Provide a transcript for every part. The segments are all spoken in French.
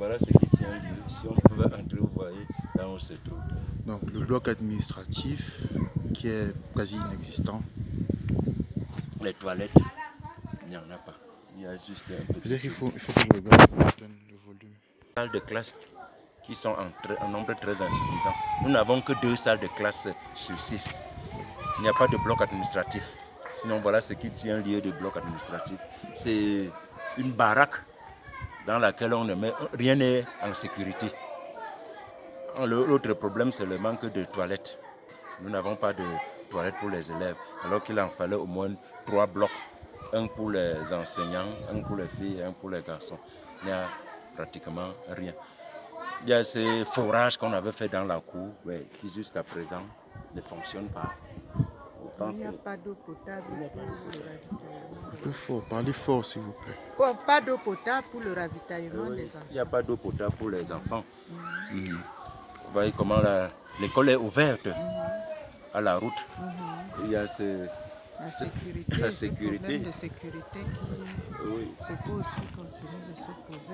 Voilà ce qui tient lieu. Si on pouvait entrer, vous voyez, là on se trouve. Donc le bloc administratif qui est quasi inexistant. Les toilettes, il n'y en a pas. Il y a juste un petit. Il faut, il faut que vous regardiez le volume. salles de classe qui sont en, en nombre très insuffisant. Nous n'avons que deux salles de classe sur six. Il n'y a pas de bloc administratif. Sinon, voilà ce qui tient lieu de bloc administratif. C'est une baraque dans laquelle on ne met rien n'est en sécurité. Le- L'autre problème, c'est le manque de toilettes. Nous n'avons pas de toilettes pour les élèves, alors qu'il en fallait au moins trois blocs. Un pour les enseignants, un pour les filles et un pour les garçons. Il n'y a pratiquement rien. Il y a ces forages qu'on avait fait dans la cour, ouais, qui jusqu'à présent ne fonctionnent pas. Il n'y a pas d'eau potable pour le ravitaillement. Un peu fort, parlez fort s'il vous plaît. Bon, pas d'eau potable pour le ravitaillement Oui, des Il enfants. n'y a pas d'eau potable pour les enfants. Mhm, Mhm. Vous voyez comment la- l'école est ouverte mhm, à la route. Il y a ce... La sécurité, la sécurité. problème de sécurité qui oui, se pose, qui continue de se poser.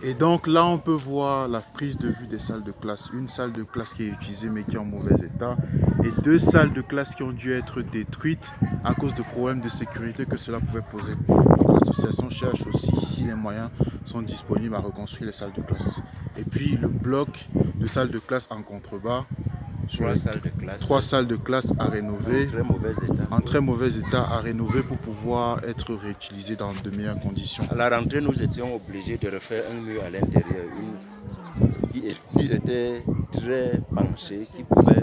Et donc là, on peut voir la prise de vue des salles de classe. Une salle de classe qui est utilisée mais qui est en mauvais état. Et deux salles de classe qui ont dû être détruites à cause de problèmes de sécurité que cela pouvait poser. L'association cherche aussi, si les moyens sont disponibles, à reconstruire les salles de classe. Et puis le bloc de salles de classe en contrebas, trois les salles de classe. trois salles de classe à rénover. En très mauvais état. en très mauvais état à rénover pour pouvoir être réutilisé dans de meilleures conditions. À la rentrée, nous étions obligés de refaire un mur à l'intérieur, qui, était très penché, qui pouvait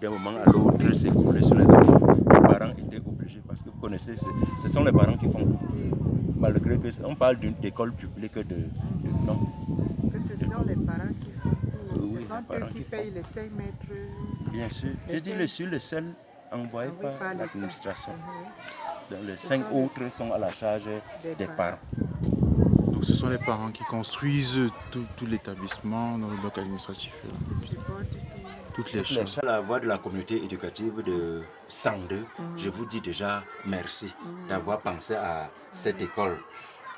d'un moment à l'autre s'écrouler sur les enfants. Les parents étaient obligés, parce que vous connaissez, ce sont les parents qui font tout. Malgré que on parle d'une école publique de, de non. Que ce sont les parents qui. Oui, Ce les sont eux qui qui payent les 5 mètres. Bien sûr. J'ai dit le sur le seul envoyé envoyés par l'administration. Mhm. Les Ce cinq les- autres sont à la charge Des des parents. parents. Donc ce sont les parents qui construisent tout, tout l'établissement dans le bloc administratif, toutes les choses. chats, la voix de la communauté éducative de 102, Mhm. je vous dis déjà merci Mhm. d'avoir pensé à cette école.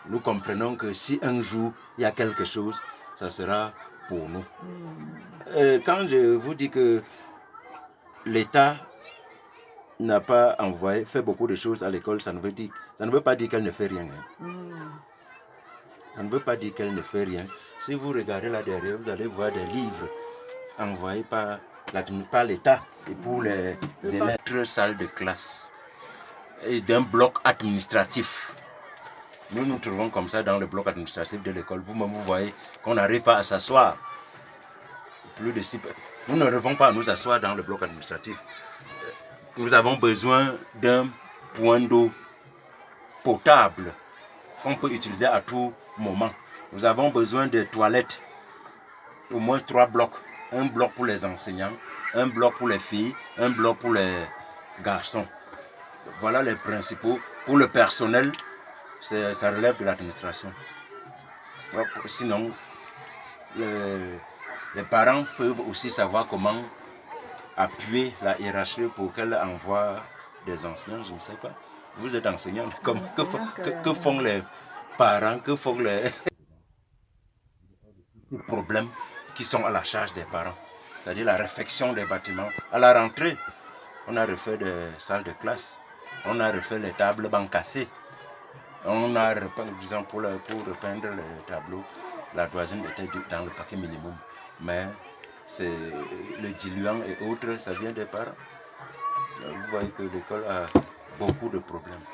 Nous comprenons que si un jour il y a quelque chose, ça sera pour nous. Euh, quand je vous dis que l'État n'a pas envoyé, fait beaucoup de choses à l'école, ça ne veut dire, ça ne veut pas dire qu'elle ne fait rien. hein. Ça ne veut pas dire qu'elle ne fait rien. Si vous regardez là derrière, vous allez voir des livres envoyés par l'État et pour les élèves. Deux salles de classe et d'un bloc administratif. Nous nous trouvons comme ça dans le bloc administratif de l'école. Vous-même, vous voyez qu'on n'arrive pas à s'asseoir. Plus de six Nous n'arrivons pas à nous asseoir dans le bloc administratif. Nous avons besoin d'un point d'eau potable qu'on peut utiliser à tout moment. Nous avons besoin de toilettes, au moins trois blocs. Un bloc pour les enseignants, un bloc pour les filles, un bloc pour les garçons. Voilà les principaux. Pour le personnel, ça relève de l'administration. Sinon, le- les parents peuvent aussi savoir comment appuyer la hiérarchie pour qu'elle envoie des enseignants, je ne sais pas. Vous êtes enseignant, que, font- que- que font les parents, que font les problèmes qui sont à la charge des parents, c'est-à-dire la réfection des bâtiments. À la rentrée, on a refait des salles de classe, on a refait les tables bancs cassées, on a disons, pour, le- pour repeindre les tableaux, la voisine était dans le paquet minimum, mais c'est le diluant et autres, ça vient des parents. Vous voyez que l'école a beaucoup de problèmes.